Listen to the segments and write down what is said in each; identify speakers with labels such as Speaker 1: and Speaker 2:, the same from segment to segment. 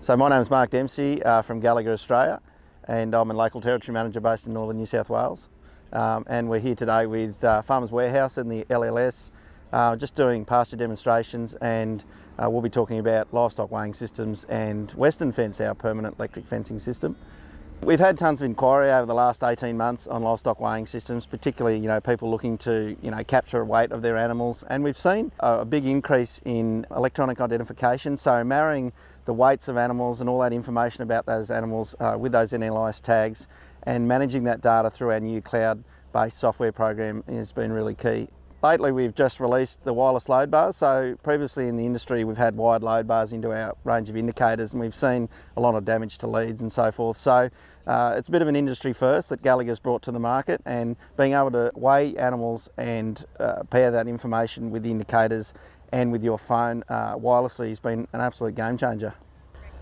Speaker 1: So my name is Mark Dempsey uh, from Gallagher Australia and I'm a local territory manager based in northern New South Wales. Um, and we're here today with uh, Farmers Warehouse and the LLS uh, just doing pasture demonstrations and uh, we'll be talking about livestock weighing systems and WestonFence, our permanent electric fencing system. We've had tons of inquiry over the last 18 months on livestock weighing systems, particularly you know people looking to you know capture weight of their animals, and we've seen a big increase in electronic identification. So marrying the weights of animals and all that information about those animals uh, with those NLIS tags, and managing that data through our new cloud-based software program has been really key. Lately we've just released the wireless load bars. So previously in the industry we've had wired load bars into our range of indicators and we've seen a lot of damage to leads and so forth. So uh, it's a bit of an industry first that Gallagher's brought to the market and being able to weigh animals and uh, pair that information with the indicators and with your phone uh, wirelessly has been an absolute game changer.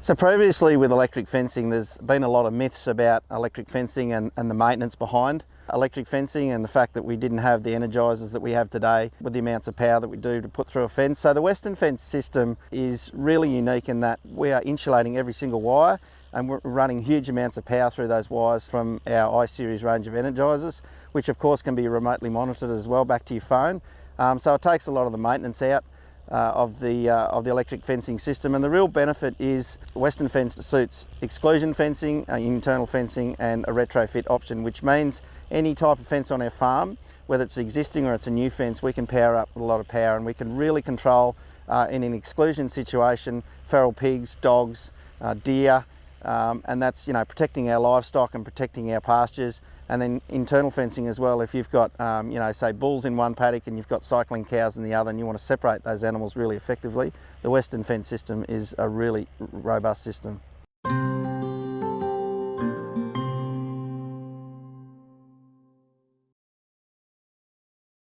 Speaker 1: So previously with electric fencing, there's been a lot of myths about electric fencing and, and, the maintenance behind electric fencing and the fact that we didn't have the energizers that we have today with the amounts of power that we do to put through a fence. So the WestonFence system is really unique in that we are insulating every single wire and we're running huge amounts of power through those wires from our I-Series range of energizers, which of course can be remotely monitored as well back to your phone. Um, so it takes a lot of the maintenance out uh, of, the, uh, of the electric fencing system. And the real benefit is WestonFence suits exclusion fencing, uh, internal fencing and a retrofit option, which means any type of fence on our farm, whether it's existing or it's a new fence, we can power up with a lot of power and we can really control uh, in an exclusion situation, feral pigs, dogs, uh, deer, um, and that's you know protecting our livestock and protecting our pastures and then internal fencing as well. If you've got um, you know say bulls in one paddock and you've got cycling cows in the other and you want to separate those animals really effectively the WestonFence system is a really robust system